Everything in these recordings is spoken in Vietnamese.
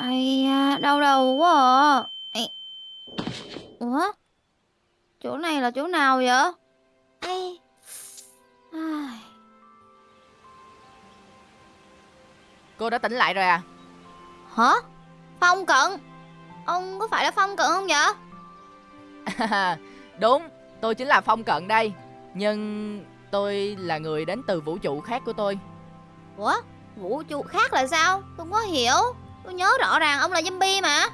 Ây da, đau đầu quá à. Ủa? Chỗ này là chỗ nào vậy? Ai. Cô đã tỉnh lại rồi à Hả? Phong cận? Ông có phải là Phong cận không vậy? Đúng Tôi chính là Phong Cận đây Nhưng tôi là người đến từ vũ trụ khác của tôi Ủa? Vũ trụ khác là sao? Tôi không có hiểu. Tôi nhớ rõ ràng ông là zombie mà.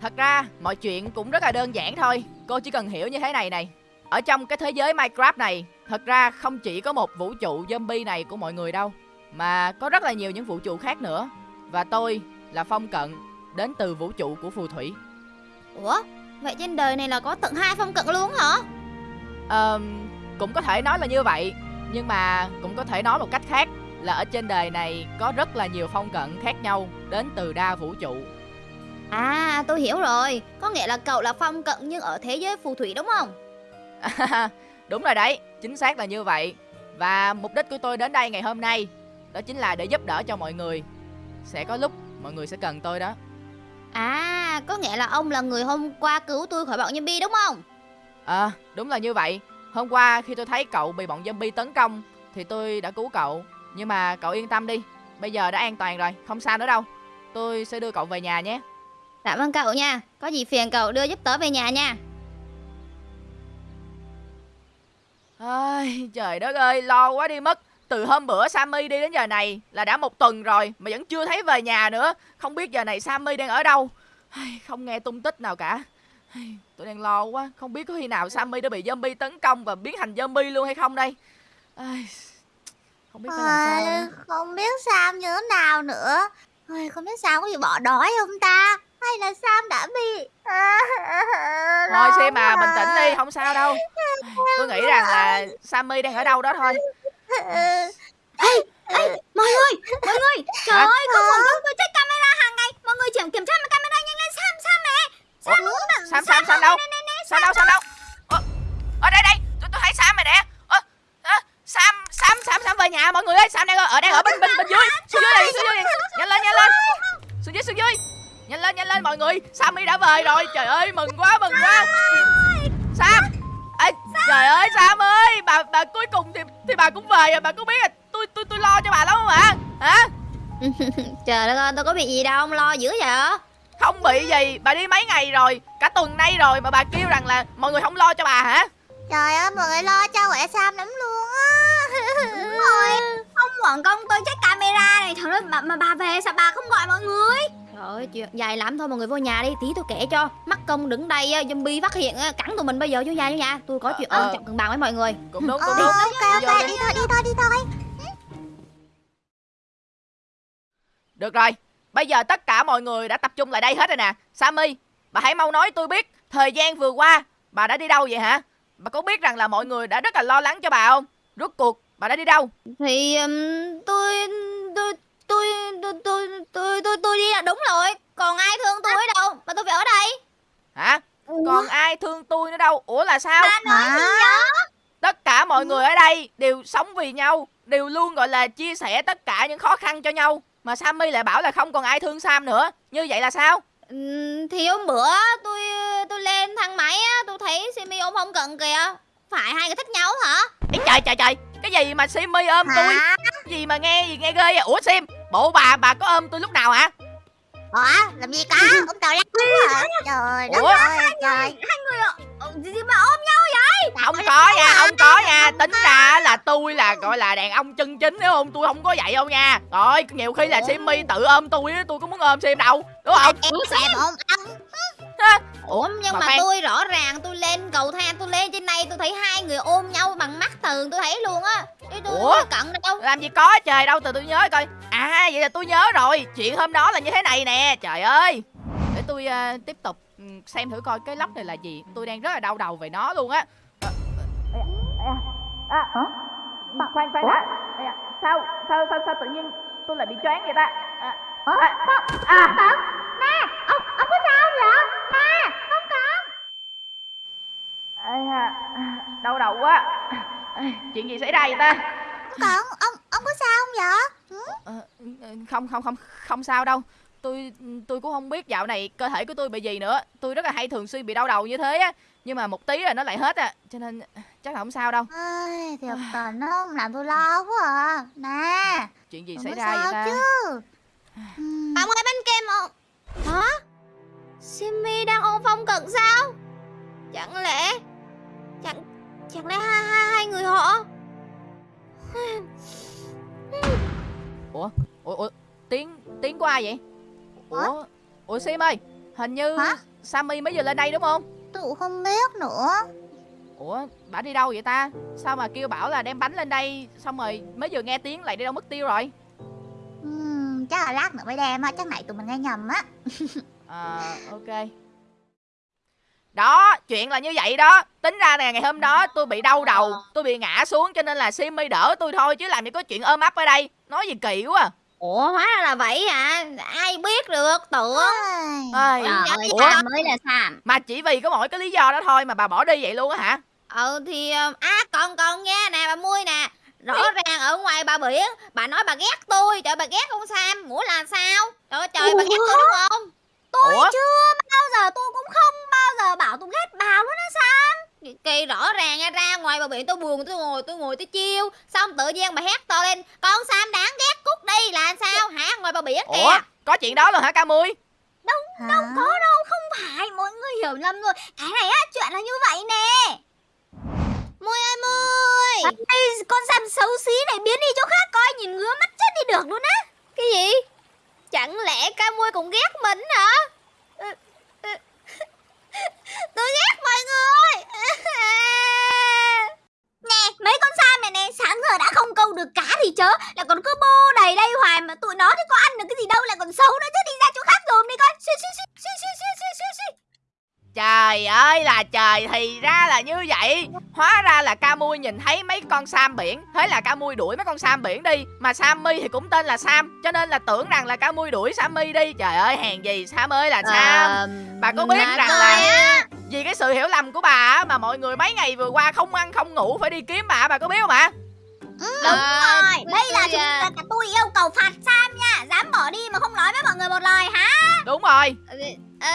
Thật ra mọi chuyện cũng rất là đơn giản thôi Cô chỉ cần hiểu như thế này này Ở trong cái thế giới Minecraft này Thật ra không chỉ có một vũ trụ zombie này của mọi người đâu Mà có rất là nhiều những vũ trụ khác nữa Và tôi là Phong Cận Đến từ vũ trụ của phù thủy Ủa? Vậy trên đời này là có tận hai Phong cận luôn hả? Ờ, Cũng có thể nói là như vậy Nhưng mà cũng có thể nói một cách khác Là ở trên đời này có rất là nhiều Phong Cận khác nhau Đến từ đa vũ trụ À, tôi hiểu rồi. Có nghĩa là cậu là Phong cận nhưng ở thế giới phù thủy đúng không? Đúng rồi đấy, chính xác là như vậy Và mục đích của tôi đến đây ngày hôm nay Đó chính là để giúp đỡ cho mọi người Sẽ có lúc mọi người sẽ cần tôi đó À, có nghĩa là ông là người hôm qua cứu tôi khỏi bọn zombie đúng không? À, đúng là như vậy Hôm qua khi tôi thấy cậu bị bọn zombie tấn công Thì tôi đã cứu cậu Nhưng mà cậu yên tâm đi Bây giờ đã an toàn rồi, không sao nữa đâu Tôi sẽ đưa cậu về nhà nhé Cảm ơn cậu nha. Có gì phiền cậu đưa giúp tớ về nhà nha. Ai, trời đất ơi, lo quá đi mất. Từ hôm bữa Sammy đi đến giờ này là đã một tuần rồi mà vẫn chưa thấy về nhà nữa. Không biết giờ này Sammy đang ở đâu. Không nghe tung tích nào cả. Tôi đang lo quá, không biết có khi nào Sammy đã bị zombie tấn công và biến thành zombie luôn hay không đây. Ai, Không biết phải làm sao. Đây. không biết Sam như thế nào nữa Ôi, Không biết Sam có bị bỏ đói không ta Hay là Sam đã bị Thôi xem mà bình tĩnh đi, không sao đâu. Tôi nghĩ rằng là Sammy đang ở đâu đó thôi. Mọi người, mọi người. Trời Hả? ơi, không phải tôi tôi check camera hàng ngày. Mọi người chỉ kiểm tra camera nhanh lên Sam Sam nè. Sam Ủa, Sam, Sam, Sam đâu? Sam đâu, Sam đâu? Ờ, ở đây đây, tôi tôi thấy Sam rồi nè. Ờ, à, Sam, Sam, Sam, Sam về nhà mọi người ơi. Sam đang ở, ở đang ở bên bên bên dưới, xuống dưới này, xuống dưới này. Nhanh lên, nhanh lên. Xuống dưới, xuống dưới. Nhanh lên, nhanh lên mọi người. Sammy đã về rồi. Trời ơi, mừng quá, mừng quá. Sam. Ê, trời ơi Sam ơi, bà bà cuối cùng thì thì bà cũng về rồi, bà có biết là tôi tôi tôi lo cho bà lắm không ạ? Hả? Trời đất ơi, tôi có bị gì đâu, ông lo dữ vậy? Không bị gì, bà đi mấy ngày rồi, cả tuần nay rồi mà bà kêu rằng là mọi người không lo cho bà hả? Trời ơi mọi người lo cho khỏe Sam lắm luôn á ông quận công tôi check camera này, trời ơi, mà, mà bà về sao bà không gọi mọi người? Trời ơi, chuyện dài lắm thôi mọi người vô nhà đi, tí tôi kể cho. Mắc công đứng đây á, zombie phát hiện á, cắn tụi mình bây giờ vô nhà vô nhà. Tôi có chuyện Ờ, quan ờ. trọng cần bàn với mọi người. Cũng đúng, Ờ, cũng đúng. ok ok đi. đi thôi đi thôi đi thôi Được rồi, bây giờ tất cả mọi người đã tập trung lại đây hết rồi nè. Sammy, bà hãy mau nói tôi biết thời gian vừa qua bà đã đi đâu vậy hả? Bà có biết rằng là mọi người đã rất là lo lắng cho bà không? Rốt cuộc bà đã đi đâu? Thì um, tôi, tôi, tôi, tôi, tôi, tôi, tôi, tôi đi là đúng rồi. Còn ai thương tôi ở đâu mà tôi phải ở đây? Hả? Còn ai thương tôi nữa đâu? Ủa là sao? Hả? Tất cả mọi người ở đây đều sống vì nhau, đều luôn gọi là chia sẻ tất cả những khó khăn cho nhau. Mà Sammy lại bảo là không còn ai thương Sam nữa. Như vậy là sao? Thì hôm bữa tôi tôi lên thang máy á, tôi thấy Simi ôm không cận kìa. Phải hai người thích nhau hả? Ý trời trời trời, cái gì mà Simmy ôm tôi? Gì mà nghe gì nghe ghê vậy? Ủa Sim, bộ bà bà có ôm tôi lúc nào hả? Ủa làm gì có Ông tàu lắc đúng hả Trời đất Ủa? ơi trời Hai người ờ, gì mà ôm nhau vậy? Không có nha, không có nha Tính ra là tôi là gọi là đàn ông chân chính đúng không? Tôi không có vậy đâu nha Rồi, nhiều khi là Simmy tự ôm tôi Tôi có muốn ôm Sim đâu Đúng không? Em xem ôm ông Ha? Ủa nhưng Mà mà, tôi rõ ràng tôi lên cầu thang tôi lên trên này tôi thấy hai người ôm nhau bằng mắt thường tôi thấy luôn á. Tôi Ủa? cận đâu. Làm gì có trời đâu, từ tôi nhớ coi À, vậy là tôi nhớ rồi Chuyện hôm đó là như thế này nè Trời ơi Để tôi ờ, tiếp tục ừ, xem thử coi cái lốc này là gì Tôi đang rất là đau đầu về nó luôn á Ờ, À, khoan khoan đã sao sao sao sao tự nhiên tôi lại bị choáng vậy ta à, à, à, Nè Da, đau đầu quá. Chuyện gì xảy ra vậy ta? Cận ông ông có sao không vậy? Ờ, không không không không sao đâu. Tôi tôi cũng không biết dạo này cơ thể của tôi bị gì nữa. Tôi rất là hay thường xuyên bị đau đầu như thế á nhưng mà một tí rồi nó lại hết à cho nên chắc là không sao đâu. Ai, thiệt tình nó làm tôi lo quá à. Nè chuyện gì xảy ra vậy ta? chứ? Bạn ơi bánh kem không? Hả? Simmy đang ôm phong cận sao? Chẳng lẽ Chẳng Chẳng lẽ hai, hai, hai người họ? Ủa? Ủa tiếng tiếng của ai vậy? Ủa ủa sim ơi hình như Hả? sammy mới vừa lên đây đúng không? Cũng không biết nữa. Ủa bà đi đâu vậy ta? Sao mà kêu bảo là đem bánh lên đây xong rồi mới vừa nghe tiếng lại đi đâu mất tiêu rồi? Ừm, Chắc là lát nữa mới đem á Chắc nãy tụi mình nghe nhầm á. À, ok. Đó, chuyện là như vậy đó. Tính ra nè, ngày hôm đó tôi bị đau đầu, tôi bị ngã xuống cho nên là Simmy đỡ tôi thôi chứ làm gì có chuyện ôm ấp ở đây. Nói gì kỳ quá. à. Ủa hóa ra là vậy hả? Ai biết được tưởng. Ai, Trời ơi, mới là Sam. Mà chỉ vì có mỗi cái lý do đó thôi mà bà bỏ đi vậy luôn á hả? Ờ thì ờ, À còn còn nha nè bà Mui nè. Rõ ràng ở ngoài bà biển Bà nói bà ghét tôi. Trời bà ghét con Sam? Ngủ là sao? Trời ơi, trời bà ghét tôi đúng không Tôi Ủa? chưa bao giờ tôi cũng không bao giờ bảo tôi ghét bà luôn á sao Kỳ rõ ràng nha, ra ngoài bờ biển tôi buồn tôi ngồi tôi ngồi tôi chiêu. Xong tự nhiên bà hét to lên con Sam đáng ghét cút đi là sao? Hả? Ngoài bờ biển kìa. Ủa, có chuyện đó luôn hả ca mui? Hả? đâu có đâu không phải mọi người hiểu lầm rồi. Cái này á chuyện là như vậy nè. Mui ơi mui Ê, con Sam xấu xí này biến đi chỗ khác coi nhìn ngứa mắt chết đi được luôn á. Cái gì Chẳng lẽ ca mui cũng ghét mình hả? Ừ, ừ. Tôi ghét mọi người. Nè, mấy con sa mày nè, Sáng giờ đã không câu được cá thì chớ. Là còn cứ bô đầy đây hoài Mà tụi nó thì có ăn được cái gì đâu Là còn xấu nữa, chứ đi ra chỗ khác dùm đi coi. Xuyên xuyên xuyên xuyên xuyên. Trời ơi là trời thì ra là như vậy. Hóa ra là ca mui nhìn thấy mấy con Sam biển. Thế là ca mui đuổi mấy con Sam biển đi. Mà Sammy thì cũng tên là Sam Cho nên là tưởng rằng là ca mui đuổi Sammy đi. Trời ơi hèn gì Sam ơi là Sam. Ờ, Bà có biết rằng là á, Vì cái sự hiểu lầm của bà Mà mọi người mấy ngày vừa qua không ăn không ngủ Phải đi kiếm bà. Bà có biết không ạ Đúng ờ, rồi Đây là chúng à, là tôi yêu cầu phạt Sam nha. Dám bỏ đi mà không nói với mọi người một lời hả? Đúng rồi. Ờ,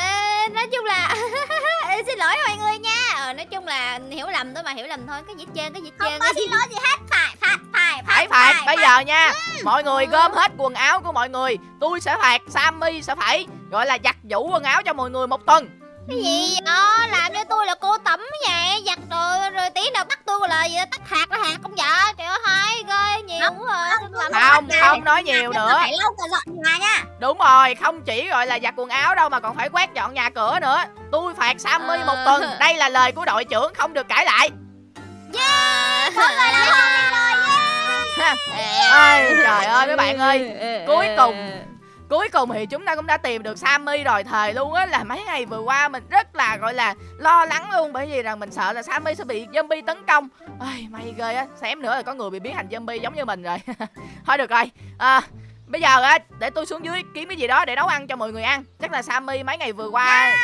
nói chung là xin lỗi mọi người nha. Ờ, nói chung là hiểu lầm thôi mà hiểu lầm thôi. Cái gì trơn cái gì hết Không có cái xin lỗi gì hết. Phải phạt phải Phải phạt bây giờ nha. Mọi người gom hết quần áo của mọi người. Tôi sẽ phạt Sammy sẽ phải Gọi là giặt giũ quần áo cho mọi người một tuần. Cái gì? Đó làm cho tôi là cô tẩm vậy. Giặt rồi rồi tí nào bắt tôi là gì tắt hạt là hạt không vợ trời ơi hai ghê nhiều Không, quá. không, làm Không này. không nói nhiều nữa. Phải lau cả dọn nhà nha. Đúng rồi không chỉ gọi là giặt quần áo đâu Mà còn phải quét dọn nhà cửa nữa. Tôi phạt Sammy Ờ. một tuần. Đây là lời của đội trưởng không được cãi lại. Yeah Mọi người rồi trời ơi mấy bạn ơi. Cuối cùng Cuối cùng thì chúng ta cũng đã tìm được Sammy rồi Thời luôn á là mấy ngày vừa qua mình rất là gọi là lo lắng luôn Bởi vì rằng mình sợ là Sammy sẽ bị zombie tấn công. Ai, May ghê á Xém nữa là có người bị biến thành zombie giống như mình rồi. Thôi được rồi à, Bây giờ á để tôi xuống dưới kiếm cái gì đó để nấu ăn cho mọi người ăn. Chắc là Sammy mấy ngày vừa qua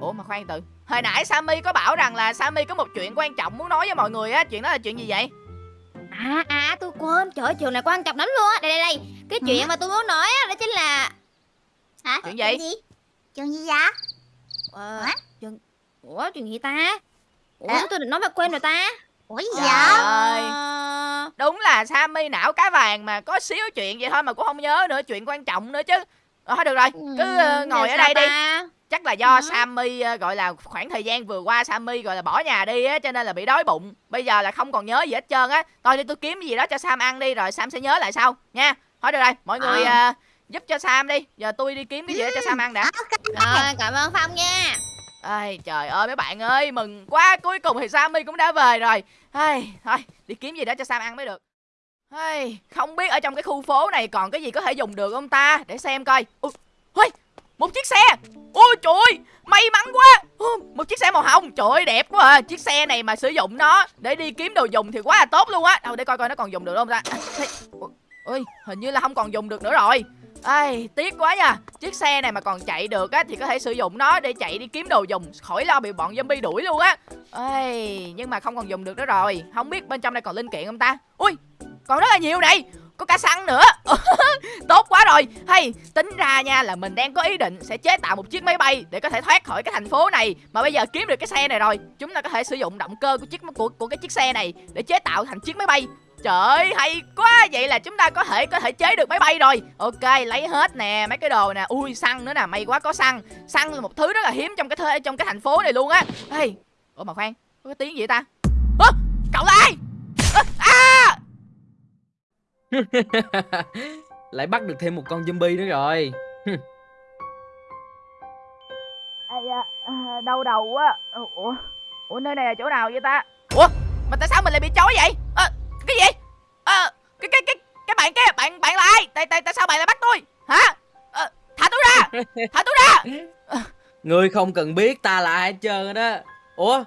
Ủa mà khoan từ Hồi nãy Sammy có bảo rằng là Sammy có một chuyện quan trọng muốn nói với mọi người á Chuyện đó là chuyện gì vậy? À à tôi quên trời ơi, chuyện này quan trọng lắm luôn á đây đây đây cái chuyện mà tôi muốn nói á đó chính là Hả? Chuyện gì? gì? Chuyện gì vậy? ờ, Hả? chuyện ủa chuyện gì ta ủa À? tôi định nói mà quên rồi ta Ủa gì vậy? ơi. Đúng là Sammy não cá vàng mà có xíu chuyện vậy thôi mà cũng không nhớ nữa Chuyện quan trọng nữa chứ Ờ, Thôi được rồi cứ ờ, ừ, ngồi ở đây đi ta? Chắc là do Ừ. Sammy ờ, gọi là khoảng thời gian vừa qua Sammy gọi là bỏ nhà đi á Cho nên là bị đói bụng. Bây giờ là không còn nhớ gì hết trơn á. Thôi đi tôi kiếm cái gì đó cho Sam ăn đi Rồi Sam sẽ nhớ lại sau nha. Thôi được rồi mọi người Ờ. ờ, giúp cho Sam đi. Giờ tôi đi kiếm cái gì đó cho Sam ăn đã. Rồi cảm ơn phong nha. Ai, trời ơi mấy bạn ơi mừng quá. Cuối cùng thì Sammy cũng đã về rồi. Ai, thôi đi kiếm gì đó cho Sam ăn mới được. Ai, không biết ở trong cái khu phố này còn cái gì có thể dùng được không ta? Để xem coi. Ui, ui, một chiếc xe. Ôi trời ơi may mắn quá. Một chiếc xe màu hồng. Trời ơi đẹp quá à. Chiếc xe này mà sử dụng nó để đi kiếm đồ dùng thì quá là tốt luôn á. Đâu để coi coi nó còn dùng được không ta. À, ôi ui hình như là không còn dùng được nữa rồi. Ai, tiếc quá nha. Chiếc xe này mà còn chạy được á Thì có thể sử dụng nó để chạy đi kiếm đồ dùng Khỏi lo bị bọn zombie đuổi luôn á. Ai Nhưng mà không còn dùng được nữa rồi. Không biết bên trong này còn linh kiện không ta? Ui, còn rất là nhiều này có cá săn nữa. Tốt quá rồi. Hay tính ra nha là mình đang có ý định sẽ chế tạo một chiếc máy bay để có thể thoát khỏi cái thành phố này. Mà bây giờ kiếm được cái xe này rồi. Chúng ta có thể sử dụng động cơ của chiếc của của cái chiếc xe này để chế tạo thành chiếc máy bay. Trời ơi, hay quá. Vậy là chúng ta có thể có thể chế được máy bay rồi. Ok lấy hết nè mấy cái đồ nè. Ui xăng nữa nè. May quá có xăng. Xăng là một thứ rất là hiếm trong cái thơ, trong cái thành phố này luôn á. Hey. Ủa mà khoan Có cái tiếng gì ta? Ơ cậu là ai? Lại bắt được thêm một con zombie nữa rồi. À, à, Đau đầu quá. Ủa Ủa nơi này là chỗ nào vậy ta? Ủa mà tại sao mình lại bị chói vậy? À, cái gì? Ờ cái cái cái cái bạn kia bạn bạn là ai? Tại tại tại sao bạn lại bắt tôi? Hả? Ờ, thả tôi ra! Thả tôi ra! Ngươi không cần biết ta là ai hết trơn đó. Ủa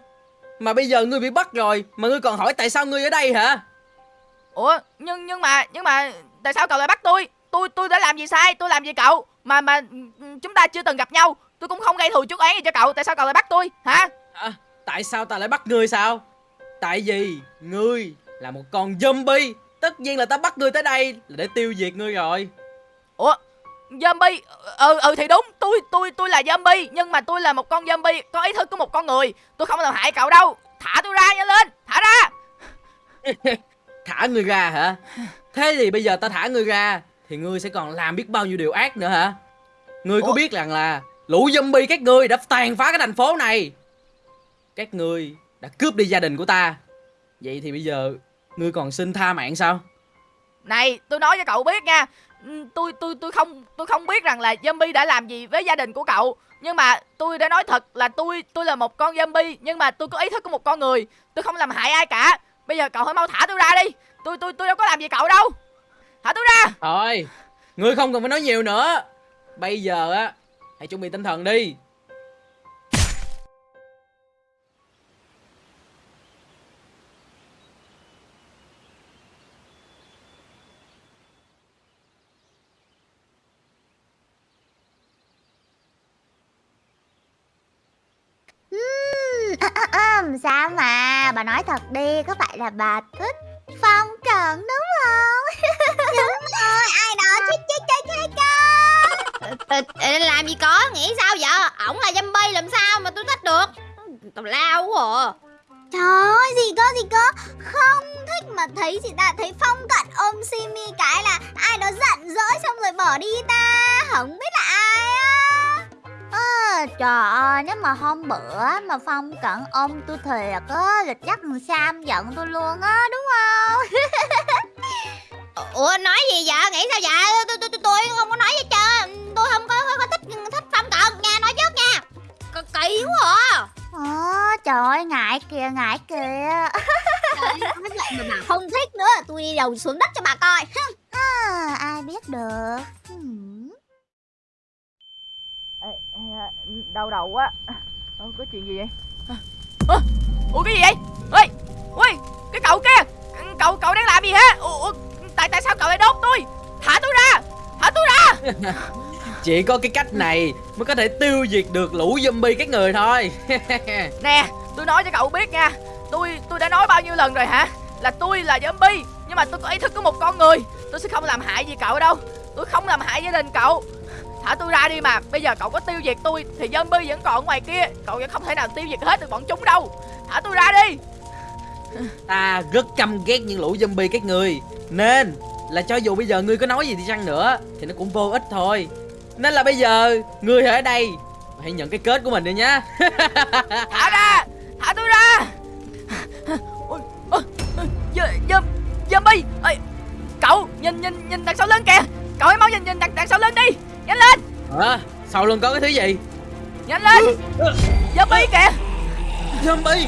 Mà bây giờ ngươi bị bắt rồi Mà ngươi còn hỏi tại sao ngươi ở đây hả ủa nhưng nhưng mà nhưng mà tại sao cậu lại bắt tôi? Tôi tôi đã làm gì sai? Tôi làm gì cậu? Mà mà chúng ta chưa từng gặp nhau. Tôi cũng không gây thù chuốc oán gì cho cậu. Tại sao cậu lại bắt tôi? Hả? À, Tại sao ta lại bắt ngươi sao? Tại vì ngươi là một con zombie. Tất nhiên là ta bắt ngươi tới đây là để tiêu diệt ngươi rồi. Ủa Zombie? Ừ ừ thì đúng. Tôi tôi tôi là zombie Nhưng mà tôi là một con zombie. Có ý thức của một con người. Tôi không làm hại cậu đâu. Thả tôi ra nhanh lên. Thả ra Thả ngươi ra hả? Thế thì bây giờ ta thả ngươi ra Thì ngươi sẽ còn làm biết bao nhiêu điều ác nữa hả? Ngươi có biết rằng là Lũ zombie các ngươi đã tàn phá cái thành phố này. Các ngươi đã cướp đi gia đình của ta. Vậy thì bây giờ Ngươi còn xin tha mạng sao? Này tôi nói cho cậu biết nha. Ừ, Tôi tôi tôi không tôi không biết rằng là zombie đã làm gì với gia đình của cậu. Nhưng mà tôi đã nói thật là tôi tôi là một con zombie Nhưng mà tôi có ý thức của một con người. Tôi không làm hại ai cả Bây giờ cậu hãy mau thả tôi ra đi. Tôi tôi tôi đâu có làm gì cậu đâu. Thả tôi ra. Thôi Ngươi không cần phải nói nhiều nữa. Bây giờ á Hãy chuẩn bị tinh thần đi. Ừm, sao mà bà nói thật đi có phải là bà thích phong cận đúng không? Đúng rồi ai đó chết chết chết chết Ờ, làm gì có nghĩ sao vậy? Ổng là zombie làm sao mà tôi thích được? Tào lao quá à. Trời ơi gì có gì có không thích mà thấy gì ta thấy phong cận ôm simi cái là ai đó giận dỗi xong rồi bỏ đi ta. Không biết là ai á trời ơi, nếu mà hôm bữa mà Phong cận ôm tôi thiệt á, là chắc thằng Sam giận tôi luôn á, đúng không? ủa nói gì vậy? Nghĩ sao vậy? Tôi tôi tôi, tôi không có nói gì trơn. Tôi không có, có, có thích thích phong cận. Nha nói trước nha. C kỳ quá à. Ờ, trời ơi, ngại kìa, ngại kìa. Mà bà không thích nữa. Tôi đi đầu xuống đất cho bà coi. À, Ai biết được. Hmm. Đau đầu quá. Ờ, có chuyện gì vậy? À, Ủa cái gì vậy? Ê Ui Cái cậu kia. Cậu cậu đang làm gì hả? Ủa Tại tại sao cậu lại đốt tôi? Thả tôi ra Thả tôi ra. Chỉ có cái cách này mới có thể tiêu diệt được lũ zombie các người thôi. Nè tôi nói cho cậu biết nha. Tôi tôi đã nói bao nhiêu lần rồi hả? Là tôi là zombie Nhưng mà tôi có ý thức của một con người. Tôi sẽ không làm hại gì cậu đâu. Tôi không làm hại gia đình cậu Thả tôi ra đi mà. Bây giờ cậu có tiêu diệt tôi Thì zombie vẫn còn ngoài kia. Cậu vẫn không thể nào tiêu diệt hết được bọn chúng đâu. Thả tôi ra đi. Ta rất căm ghét những lũ zombie các người. Nên là cho dù bây giờ ngươi có nói gì đi chăng nữa Thì nó cũng vô ích thôi. Nên là bây giờ Ngươi ở đây Hãy nhận cái kết của mình đi nhá. Thả ra. Thả tôi ra. Zombie. Cậu nhìn nhìn nhìn đằng sau lưng kìa. Cậu hãy mau nhìn nhìn đằng, đằng sau lưng đi Nhanh lên! Hả? Sau lưng có cái thứ gì? Nhanh lên! Zombie kìa! Zombie?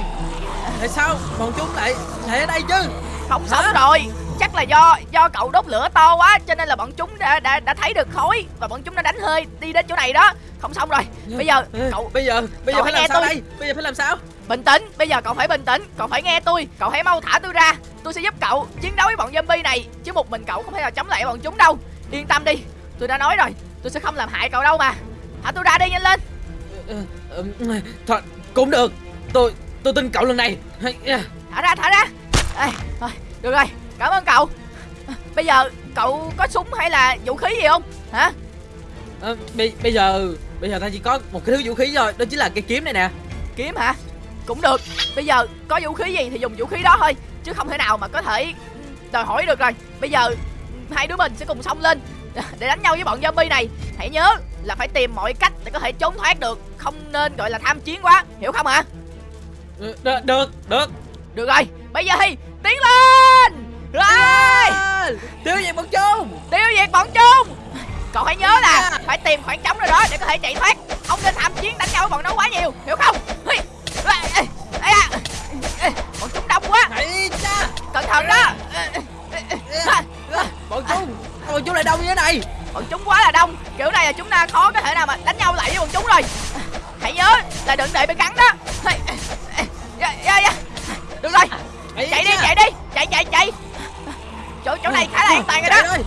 Tại sao bọn chúng lại lại ở đây chứ? Không sống rồi. Chắc là do do cậu đốt lửa to quá Cho nên là bọn chúng đã đã, đã thấy được khói Và bọn chúng đã đánh hơi đi đến chỗ này đó. Không xong rồi. Bây giờ cậu Bây giờ Bây giờ phải làm sao tôi. đây? Bây giờ phải làm sao? Bình tĩnh, bây giờ cậu phải bình tĩnh Cậu phải nghe tôi, cậu hãy mau thả tôi ra. Tôi sẽ giúp cậu chiến đấu với bọn zombie này Chứ một mình cậu không thể nào chống lại bọn chúng đâu. Yên tâm đi, tôi đã nói rồi Tôi sẽ không làm hại cậu đâu mà. Thả tôi ra đi nhanh lên. Ờ, ờ, Thôi cũng được. Tôi tôi tin cậu lần này. Thả ra, thả ra. Ê, thôi, Được rồi, cảm ơn cậu. Bây giờ cậu có súng hay là vũ khí gì không? Hả? Ờ, bây, bây giờ bây giờ ta chỉ có một cái thứ vũ khí thôi đó chính là cây kiếm này nè. Kiếm hả? Cũng được. Bây giờ có vũ khí gì thì dùng vũ khí đó thôi chứ không thể nào mà có thể đòi hỏi được rồi. Bây giờ hai đứa mình sẽ cùng xông lên để đánh nhau với bọn zombie này hãy nhớ là phải tìm mọi cách để có thể trốn thoát được không nên gọi là tham chiến quá hiểu không hả Ờ, được được được được rồi bây giờ thì tiến lên rồi tiêu diệt bọn chúng tiêu diệt bọn chúng cậu hãy nhớ là phải tìm khoảng trống nào đó để có thể chạy thoát không nên tham chiến đánh nhau với bọn nó quá nhiều hiểu không à. Bọn chúng đông quá cẩn thận đó bọn chúng bọn chúng lại đông như thế này. Bọn chúng quá là đông. Kiểu này là chúng ta khó có thể nào mà đánh nhau lại với bọn chúng rồi. Hãy nhớ là đừng để bị cắn đó. Được rồi. Chạy đi chạy đi. Chạy chạy chạy. Chỗ chỗ này khá là an toàn rồi đó.